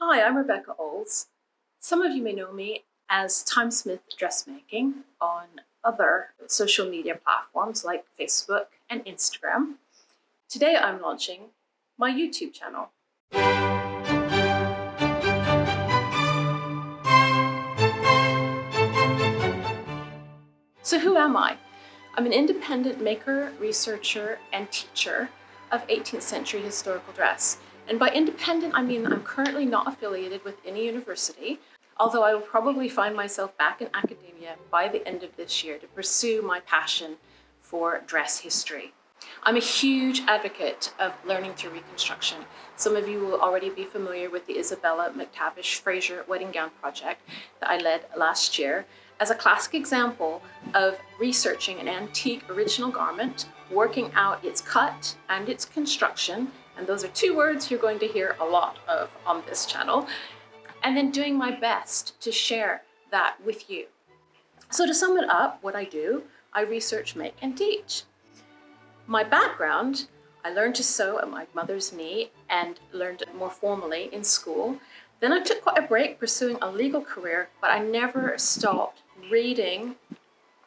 Hi, I'm Rebecca Olds. Some of you may know me as Timesmith Dressmaking on other social media platforms like Facebook and Instagram. Today I'm launching my YouTube channel. So who am I? I'm an independent maker, researcher, and teacher of 18th century historical dress. And by independent, I mean I'm currently not affiliated with any university, although I will probably find myself back in academia by the end of this year to pursue my passion for dress history. I'm a huge advocate of learning through reconstruction. Some of you will already be familiar with the Isabella McTavish Fraser wedding gown project that I led last year as a classic example of researching an antique original garment, working out its cut and its construction, and those are two words you're going to hear a lot of on this channel, and then doing my best to share that with you. So to sum it up, what I do, I research, make, and teach. My background, I learned to sew at my mother's knee and learned it more formally in school. Then I took quite a break pursuing a legal career, but I never stopped reading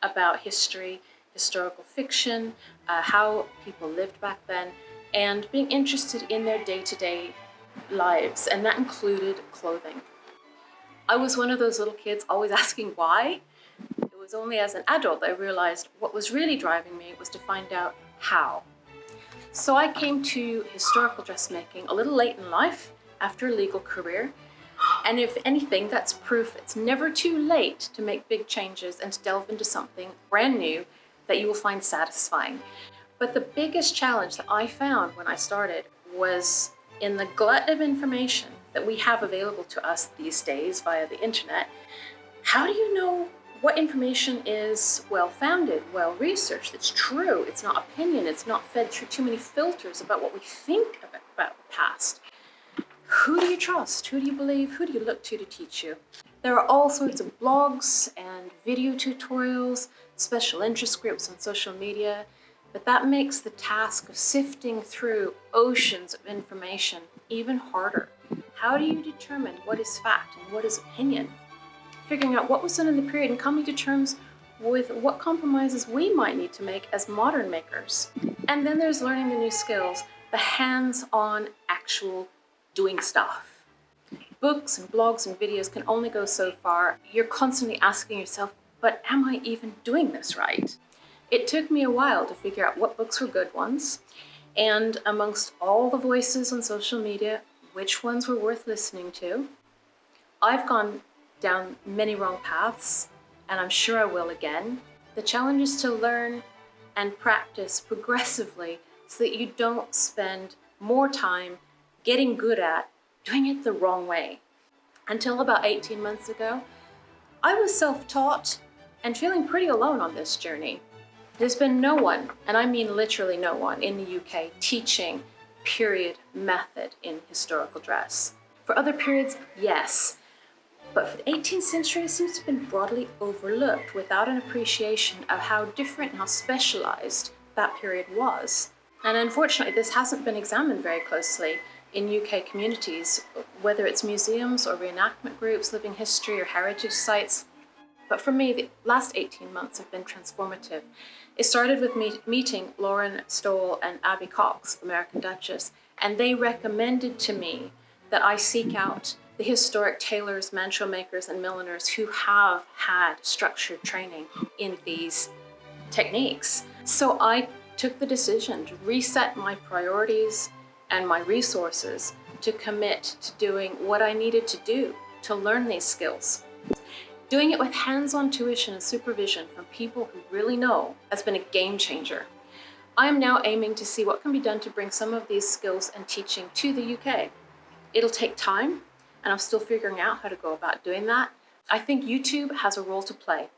about history, historical fiction, uh, how people lived back then, and being interested in their day-to-day -day lives, and that included clothing. I was one of those little kids always asking why. It was only as an adult that I realized what was really driving me was to find out how. So I came to historical dressmaking a little late in life after a legal career. And if anything, that's proof it's never too late to make big changes and to delve into something brand new that you will find satisfying. But the biggest challenge that I found when I started was in the glut of information that we have available to us these days via the internet, how do you know what information is well-founded, well-researched, it's true, it's not opinion, it's not fed through too many filters about what we think about, about the past. Who do you trust? Who do you believe? Who do you look to to teach you? There are all sorts of blogs and video tutorials, special interest groups on social media, but that makes the task of sifting through oceans of information even harder. How do you determine what is fact and what is opinion? figuring out what was done in the period and coming to terms with what compromises we might need to make as modern makers. And then there's learning the new skills, the hands-on actual doing stuff. Books and blogs and videos can only go so far. You're constantly asking yourself, but am I even doing this right? It took me a while to figure out what books were good ones, and amongst all the voices on social media, which ones were worth listening to. I've gone down many wrong paths, and I'm sure I will again. The challenge is to learn and practice progressively so that you don't spend more time getting good at doing it the wrong way. Until about 18 months ago, I was self-taught and feeling pretty alone on this journey. There's been no one, and I mean literally no one, in the UK teaching period method in historical dress. For other periods, yes, but for the 18th century, it seems to have been broadly overlooked without an appreciation of how different and how specialized that period was. And unfortunately, this hasn't been examined very closely in UK communities, whether it's museums or reenactment groups, living history or heritage sites. But for me, the last 18 months have been transformative. It started with me meeting Lauren Stowell and Abby Cox, American Duchess, and they recommended to me that I seek out the historic tailors, mantua makers, and milliners who have had structured training in these techniques. So I took the decision to reset my priorities and my resources to commit to doing what I needed to do to learn these skills. Doing it with hands-on tuition and supervision from people who really know has been a game changer. I am now aiming to see what can be done to bring some of these skills and teaching to the UK. It'll take time, and I'm still figuring out how to go about doing that. I think YouTube has a role to play.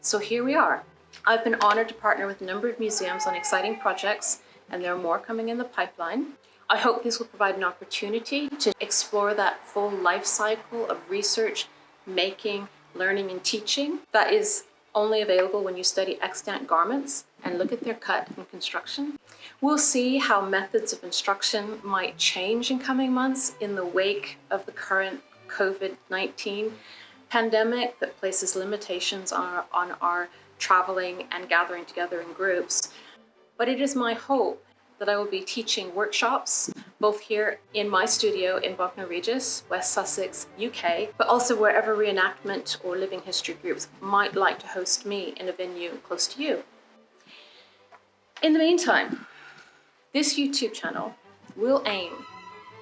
So here we are. I've been honored to partner with a number of museums on exciting projects, and there are more coming in the pipeline. I hope this will provide an opportunity to explore that full life cycle of research, making, learning, and teaching that is only available when you study extant garments and look at their cut and construction. We'll see how methods of instruction might change in coming months in the wake of the current COVID-19 pandemic that places limitations on our, on our traveling and gathering together in groups. But it is my hope that I will be teaching workshops, both here in my studio in Bognor Regis, West Sussex, UK, but also wherever reenactment or living history groups might like to host me in a venue close to you. In the meantime, this YouTube channel will aim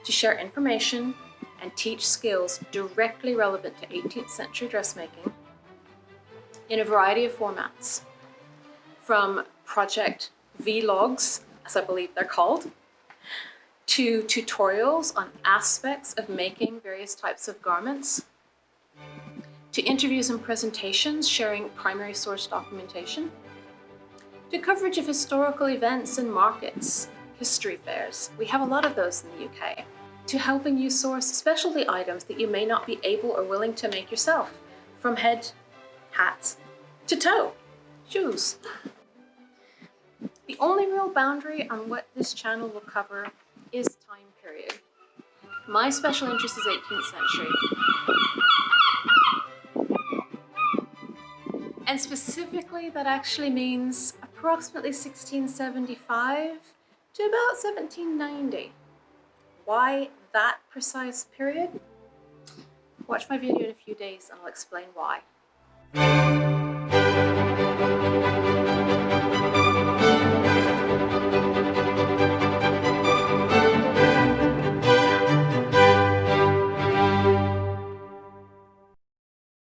to share information and teach skills directly relevant to 18th century dressmaking in a variety of formats, from project vlogs, as I believe they're called, to tutorials on aspects of making various types of garments, to interviews and presentations sharing primary source documentation, to coverage of historical events and markets, history fairs. We have a lot of those in the UK. To helping you source specialty items that you may not be able or willing to make yourself, from head, hats, to toe, shoes. The only real boundary on what this channel will cover is time period. My special interest is 18th century. And specifically, that actually means approximately 1675 to about 1790. Why that precise period? Watch my video in a few days and I'll explain why.